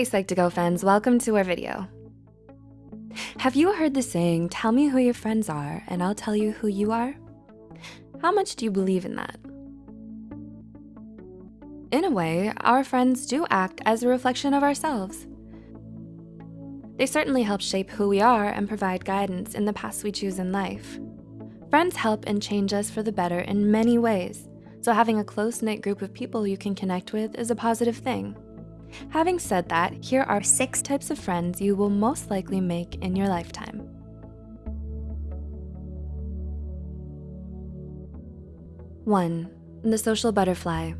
Hey Psych2Go fans, welcome to our video. Have you heard the saying, tell me who your friends are and I'll tell you who you are? How much do you believe in that? In a way, our friends do act as a reflection of ourselves. They certainly help shape who we are and provide guidance in the paths we choose in life. Friends help and change us for the better in many ways, so having a close-knit group of people you can connect with is a positive thing. Having said that, here are six types of friends you will most likely make in your lifetime. One, the social butterfly.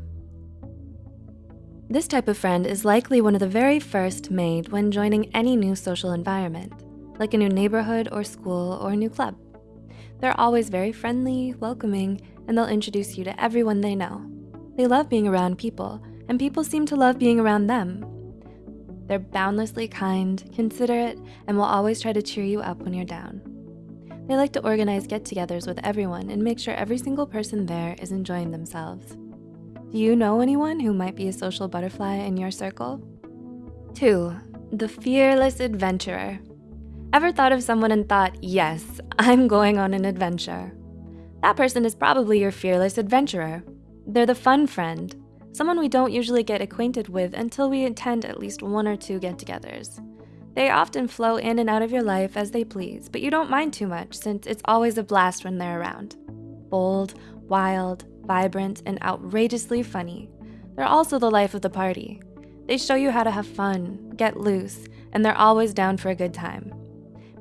This type of friend is likely one of the very first made when joining any new social environment, like a new neighborhood or school or a new club. They're always very friendly, welcoming, and they'll introduce you to everyone they know. They love being around people, and people seem to love being around them. They're boundlessly kind, considerate, and will always try to cheer you up when you're down. They like to organize get-togethers with everyone and make sure every single person there is enjoying themselves. Do you know anyone who might be a social butterfly in your circle? Two, the fearless adventurer. Ever thought of someone and thought, yes, I'm going on an adventure? That person is probably your fearless adventurer. They're the fun friend, someone we don't usually get acquainted with until we attend at least one or two get-togethers. They often flow in and out of your life as they please, but you don't mind too much since it's always a blast when they're around. Bold, wild, vibrant, and outrageously funny. They're also the life of the party. They show you how to have fun, get loose, and they're always down for a good time.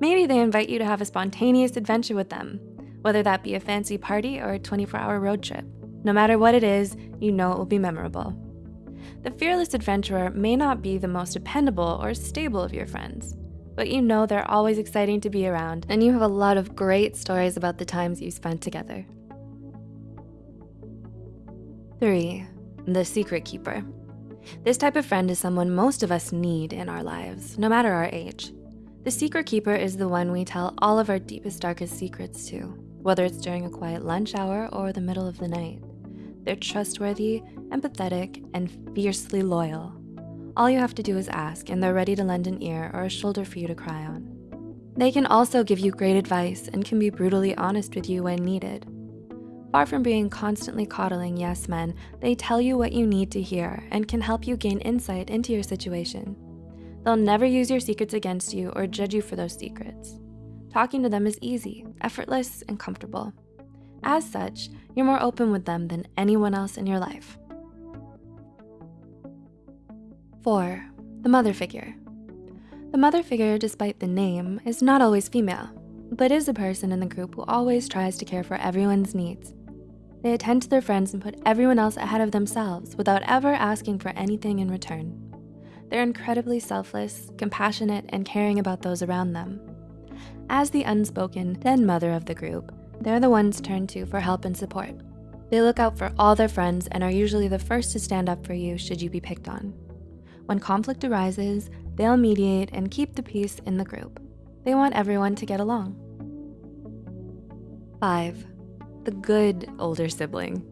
Maybe they invite you to have a spontaneous adventure with them, whether that be a fancy party or a 24-hour road trip. No matter what it is, you know it will be memorable. The fearless adventurer may not be the most dependable or stable of your friends, but you know they're always exciting to be around and you have a lot of great stories about the times you spent together. Three, the secret keeper. This type of friend is someone most of us need in our lives, no matter our age. The secret keeper is the one we tell all of our deepest, darkest secrets to, whether it's during a quiet lunch hour or the middle of the night. They're trustworthy, empathetic, and fiercely loyal. All you have to do is ask and they're ready to lend an ear or a shoulder for you to cry on. They can also give you great advice and can be brutally honest with you when needed. Far from being constantly coddling yes men, they tell you what you need to hear and can help you gain insight into your situation. They'll never use your secrets against you or judge you for those secrets. Talking to them is easy, effortless, and comfortable. As such, you're more open with them than anyone else in your life. Four, the mother figure. The mother figure, despite the name, is not always female, but is a person in the group who always tries to care for everyone's needs. They attend to their friends and put everyone else ahead of themselves without ever asking for anything in return. They're incredibly selfless, compassionate, and caring about those around them. As the unspoken den mother of the group, they're the ones turned to for help and support. They look out for all their friends and are usually the first to stand up for you should you be picked on. When conflict arises, they'll mediate and keep the peace in the group. They want everyone to get along. Five, the good older sibling.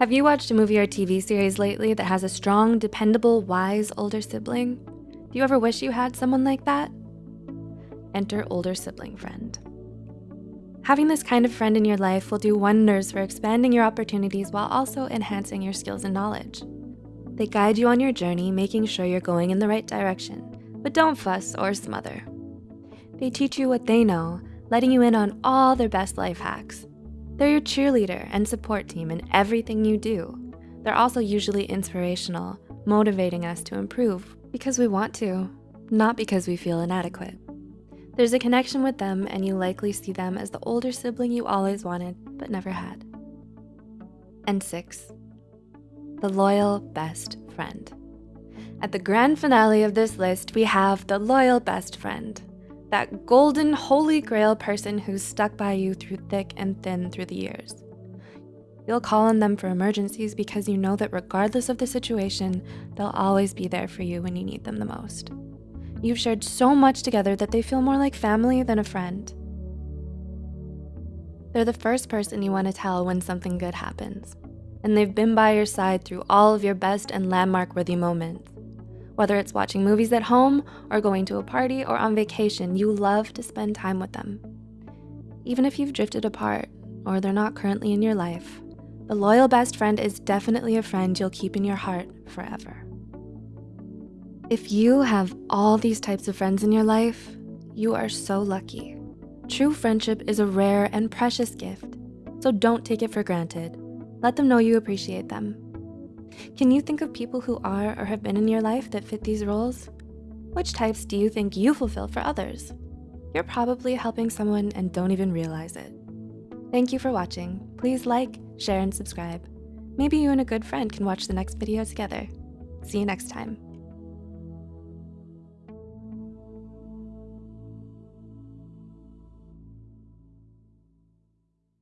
Have you watched a movie or TV series lately that has a strong, dependable, wise older sibling? Do you ever wish you had someone like that? Enter older sibling friend. Having this kind of friend in your life will do wonders for expanding your opportunities while also enhancing your skills and knowledge. They guide you on your journey, making sure you're going in the right direction, but don't fuss or smother. They teach you what they know, letting you in on all their best life hacks. They're your cheerleader and support team in everything you do. They're also usually inspirational, motivating us to improve because we want to, not because we feel inadequate. There's a connection with them and you likely see them as the older sibling you always wanted but never had. And six, the loyal best friend. At the grand finale of this list, we have the loyal best friend, that golden holy grail person who's stuck by you through thick and thin through the years. You'll call on them for emergencies because you know that regardless of the situation, they'll always be there for you when you need them the most. You've shared so much together that they feel more like family than a friend. They're the first person you wanna tell when something good happens, and they've been by your side through all of your best and landmark-worthy moments. Whether it's watching movies at home or going to a party or on vacation, you love to spend time with them. Even if you've drifted apart or they're not currently in your life, the loyal best friend is definitely a friend you'll keep in your heart forever. If you have all these types of friends in your life, you are so lucky. True friendship is a rare and precious gift, so don't take it for granted. Let them know you appreciate them. Can you think of people who are or have been in your life that fit these roles? Which types do you think you fulfill for others? You're probably helping someone and don't even realize it. Thank you for watching. Please like, share, and subscribe. Maybe you and a good friend can watch the next video together. See you next time.